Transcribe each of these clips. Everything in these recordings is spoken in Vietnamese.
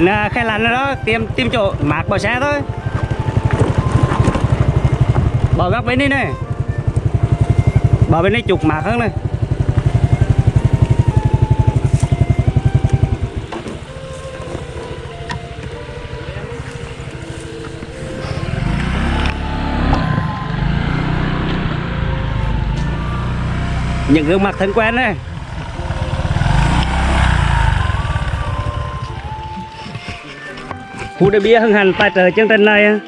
đến à, khai lăn đó, tìm tìm chỗ mạc bỏ xe thôi. Bỏ góc bên đi này. Bỏ bên đây chụp mạc hơn này. Những gương mặt thân quen này. Hú đế bia hưng hành tài trợ chương trình này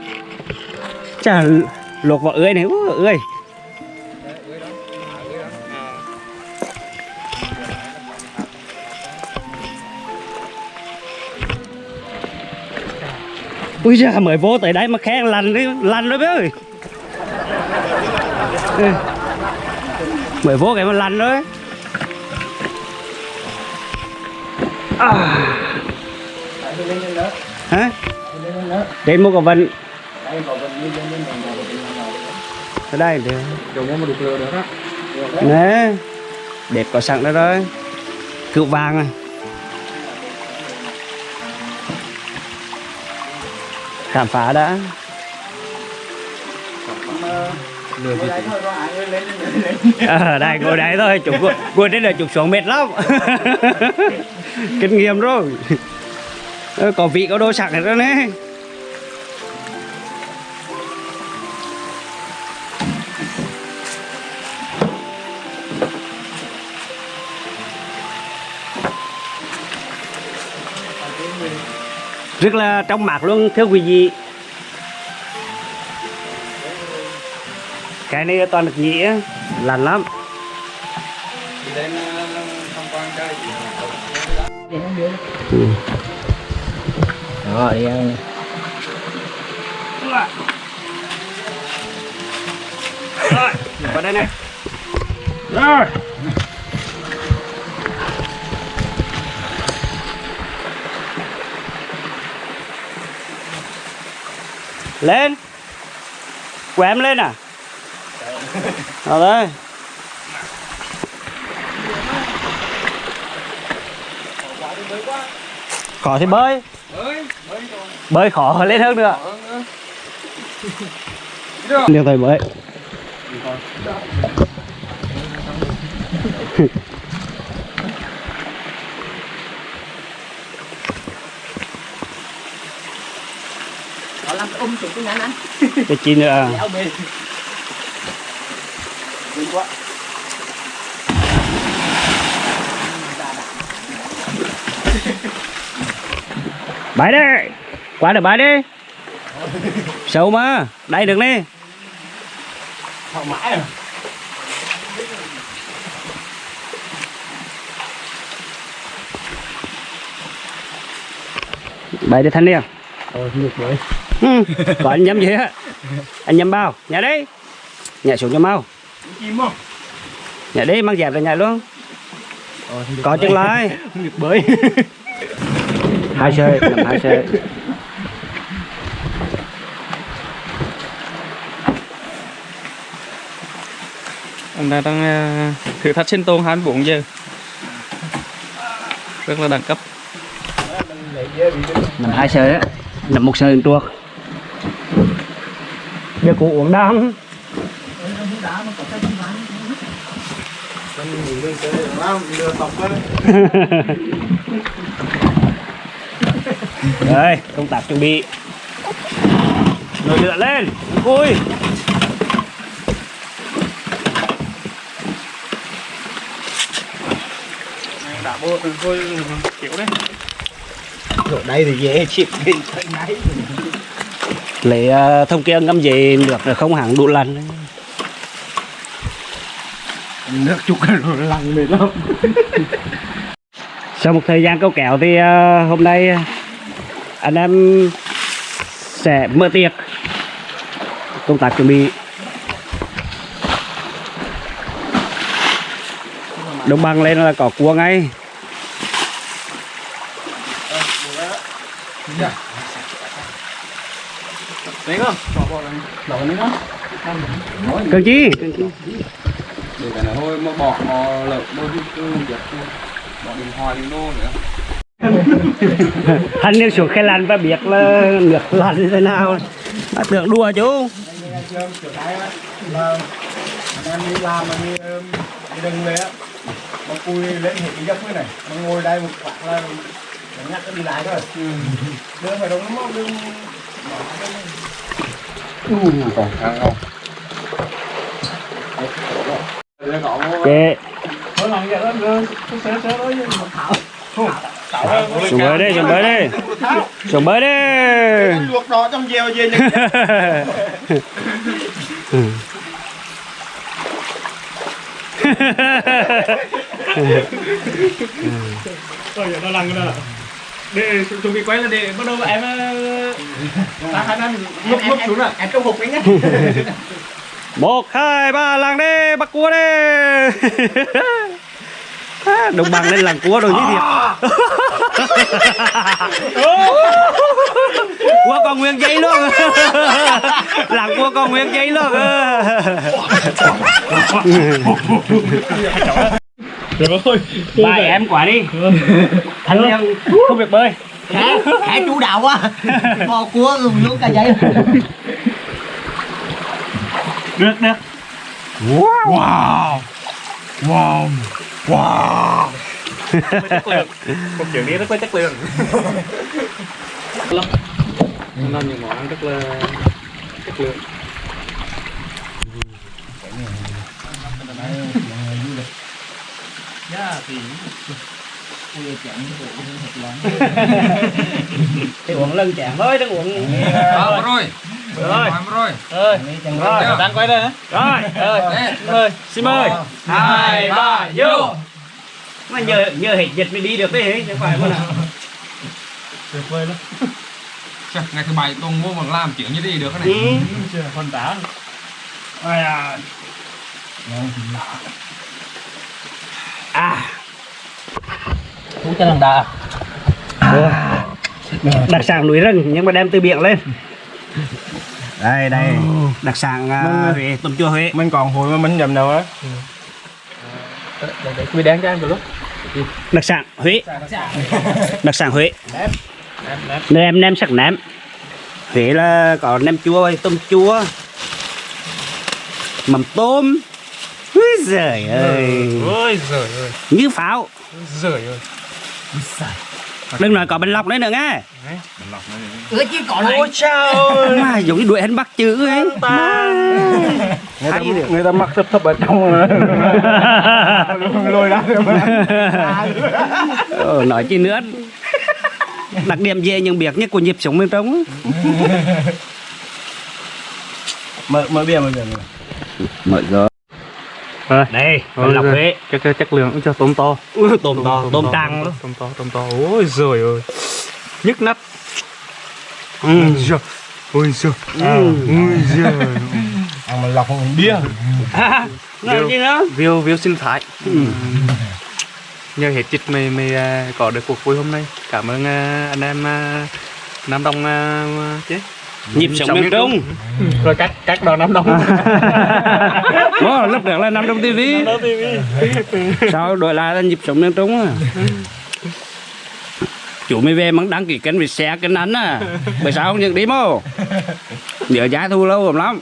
Chà lột luộc vào ươi này Ú, ươi. Ui da mới vô tới đây mà khen lành đi lành rồi bé ơi mới vô cái mà lành rồi. À hả? Đến mua cả vần ở đây thì Dùng đục được. Nè đẹp có sẵn đó rồi. Cựu vàng à. Khám phá đã. Ở à, đây ngồi đấy thôi. Chụp ngồi đây là chụp xuống mệt lắm. Kinh nghiệm rồi. Ờ, có vị có đồ sẵn hết rồi nè. Rất là trong mạc luôn thưa quý vị. Cái này toàn được nhĩ á, lành lắm Đi Đó, đi ăn. rồi vào đây này. Rồi. Lên. Của em lên à? Rồi đây. Khó thì bơi. Ơi, mới rồi. Bơi khó lên hơn nữa liên thời bơi cái chi nữa. Đừng quá. bãi đi qua được bãi đi sâu mà đây được đi Họ mãi rồi. bãi đi thanh niên Ôi, ngược với. ừ. có anh nhắm gì á anh nhắm bao nhà đi nhà xuống cho mau Chim không? nhà đi mang dẹp ra nhà luôn có chân lại Ngược bơi. hai xe hai xe Anh ta đang ờ, thử thách sinh tồn 24 giờ. Rất là đẳng cấp. Mình hai sợi đó nằm một xe truộc giờ cụ uống đam Đây, công tác chuẩn bị Nồi lửa lên, vui Bộ thôi kiểu đấy. Ở đây thì dễ chịu đi nấy. Lấy uh, thông kia ngâm gì nước rồi không hẳn đủ lần Nước chục rồi lằng mệt lắm. Sau một thời gian câu kéo thì ờ, hôm nay ờ, anh em sẽ mở tiệc công tác chuẩn bị đồng bằng lên là có cua ngay Đấy không? Bỏ bỏ này. bỏ nữa đó. cần chi cần chi Để cái này thôi mà bỏ mò lợn mô đi cứ giật. Bỏ điện thoại đi nô nữa. Hắn nếu xuống khe lăn và biết là nước lăn như thế nào Mà tưởng đùa chú kiểu á anh em đi làm mà đi đi đừng về á mà cùi lên hệ cái giấc mới này mà ngồi đây một khoảng là nhắc cái đi lại thôi. Đưa phải đúng không đừng còn khang không? Kệ. Thôi. Xuống bơi đi, xuống bơi đi. Xuống bơi đi. Luộc đó trong dèo về nhưng Ôi giờ nó lăn là để chuẩn bị quay là để bắt đầu em ta khả năng ngốc ngốc xuống à em trong hộp ấy nhá. Một hai ba làng đi bắt cua đi đồng bằng lên làng cua rồi như thiệt. Cua còn nguyên giấy luôn. Làng cua còn nguyên giấy luôn rồi ơi. Ba em quả đi. Thanh em không biết bơi. Khá khá chủ đạo quá. Mò cua dùng luôn cả giấy. Được được. Wow. Wow. Wow. Chất lượng. Một chuyện นี้ rất có chất lượng. Lắm nên những món ăn rất là chất lượng Yeah, thì thì uống lần chén thôi đừng uống Ờ, rồi. rồi. Rồi. rồi. Rồi. Đang quay đây rồi rồi. Mời xin mời. Hai ba vô. mà nhờ nhờ hết dịch mới đi được đấy chứ phải mà nào. Tuyệt vời lắm. Trời, ngày thứ bảy Tùng mua bằng làm chuyện như thế được cái này. ừ. phần đá Ôi à. À. Cú cho lần đà đặc sản núi rừng nhưng mà đem từ biển lên. Đây đây. Đặc sản uh, Huế tôm chua Huế. mình còn hồi mà mình nhầm đâu á. Để để quy đáng cho em được lúc. Đặc sản Huế. Đặc sản Huế. Nem nem sắc nem Huế là có nem chua tôm chua. Mắm tôm Úi giời ơi. ôi giời ơi. Như pháo. Giời ơi. Đừng nói có bình lọc đấy. Nữa nghe ứa chứ còn lại mà giống như đuổi hắn bắt chữ ấy. Người ta, người ta mặc thấp thấp ở trong rồi. Lôi ra ờ, nói chi nữa. Đặc điểm gì nhưng biết nhất của nhịp sống bên trong mở mở bia mở bia mở rồi đây bình lọc Huế cái cái chất lượng cũng cho tôm to. Ui, tôm to tôm trăng luôn tôm to tôm to ôi giời ơi. Nhức nách ừ. giời. Ôi giời. Ừ. ôi giời. Mà lọc không bia. À, nói chi nữa? View view sinh thái ừ. nhờ hết dịch mày mày à, có được cuộc vui hôm nay. Cảm ơn à, anh em à, Nam Đông à, chứ nhịp sống miền trung rồi các các đoàn Nam Đông. Ồ, lúc đó là nằm trong tivi sao đổi lại là nhịp sống miền trung à chủ mới về mắng đăng ký kênh vì xe kênh anh à bởi sao không nhận đi mô nhớ giá thu lâu lắm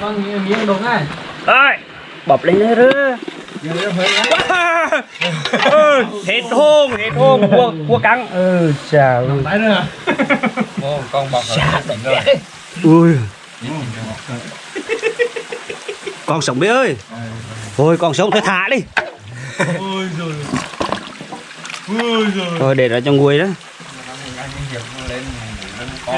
Vâng, đúng này. ơi. Bọc lên đây hết hôn hết hôn cua cua căng ừ chào con bọc rồi. ui. Con sống biết ơi. Thôi con sống thôi thả đi. Ôi giời. Ôi giời. Thôi để đó trong nguôi đó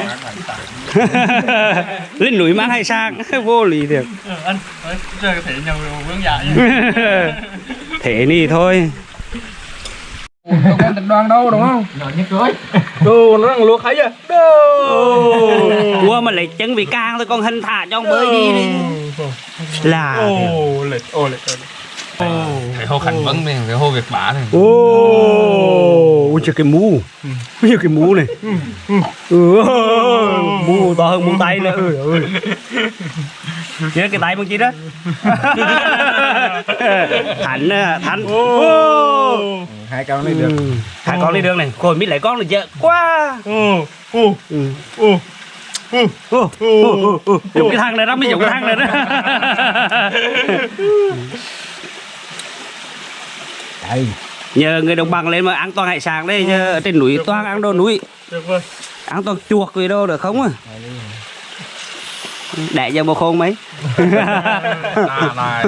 lên ăn núi mang hay sang? Vô lý thiệt. Anh ơi, chơi thể nhau vướng dạ thế ni thôi. Không có tình đoàn đâu đúng không? nhỏ như cưới. Đồ nó đang luộc thấy à cua mà lấy chân bị càng thôi con hình thả cho ông bơi đi đi. Là ô lệch ô lệch ô ô cái hô khẩn vấn này cái hô việc bả này Ô, ui trời cái mũ. Ui trời cái mũ này. Ừ, Mũ to hơn mũ tay nữa. Ui ơi Nhớ cái tay bằng chi đó. Thành à, Thành. Ô. hai con này được. Ừ. Hai con đi đường này. Khôi biết lại con là dễ quá. Ừ. Dùng cái thang này đó mới dùng cái thang này đó. Đây Nhờ người đồng bằng lên mà ăn toàn hải sản đây Nhờ ở trên núi toàn ăn đồ núi. Được rồi. Ăn toàn chuột gì đâu được không à đẻ giờ một khôn mấy. Này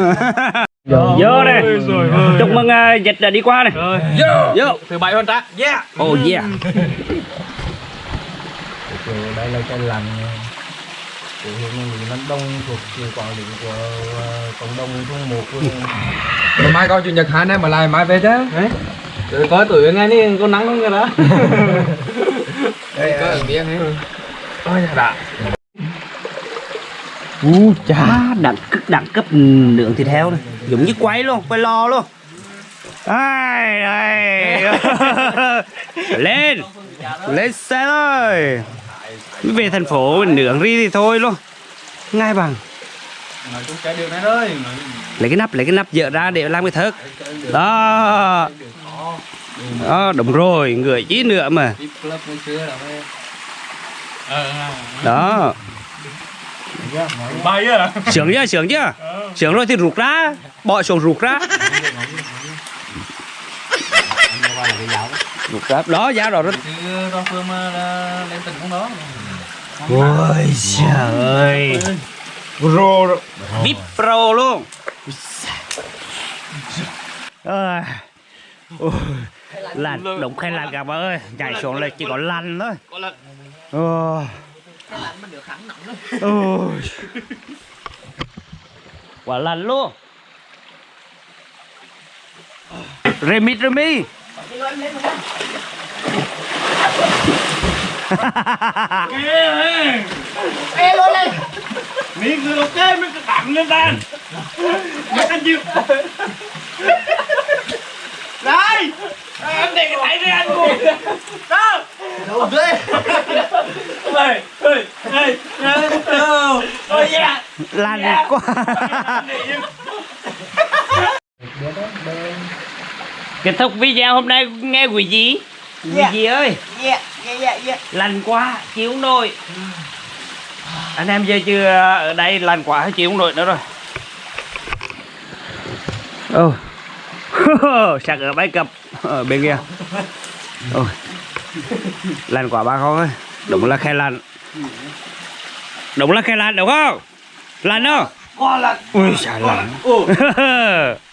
vô đây. chúc mừng uh, dịch đã đi qua này. Rồi. Vô. Thứ bảy hơn ta. Yeah. Oh yeah. Đây là cái lành của huyện Lý Nam Đông thuộc sự quản lý của ờ, cộng đồng thôn một Mà mai coi chủ nhật hai em mà lại mai về chứ. Đấy coi tuổi ngay đi có nắng không kìa đó. Đây có ở biển ấy. Ôi đã u chá đẳng cực đẳng cấp nướng thịt heo này. Giống như quay luôn quay lo luôn. Ai đây lên lên xe thôi về thành phố nướng đi thì thôi luôn. Ngay bằng. Lấy cái nắp lấy cái nắp dỡ ra để làm cái thớt. Đó. Đó đúng rồi người chí nữa mà. Ờ đó. Bay à sướng chưa sướng chưa? Sướng rồi thì rụt ra bỏ xuống rụt ra. Rụt ra. Đó giá rồi. Đó ôi trời ơi. Pro vip pro luôn. À. Ôi, đúng khen lăn cả bà ơi. Nhảy xuống là chỉ có lăn thôi. Ôi. Quả lăn luôn. Remit Remi. mi cứ ok mi cứ tặng lên tan mi ăn chịu đây. Em để cái tay ra ăn luôn đâu? Đâu đây. Đây đây đây đâu ôi yeah Lăn quá. Kết thúc video hôm nay nghe quỷ gì? Quỷ gì ơi? yeah yeah yeah yeah Lành quá, chịu không nổi. Anh em giờ chưa ở đây lành quá chịu không nổi nữa rồi. Ô. Sạc ở bãi cập ở bên kia. Ôi. Lành quá ba con ơi. Đúng là khe lành. Đúng là khe lành đúng không? Lành không? con là Ui trời lành. ồ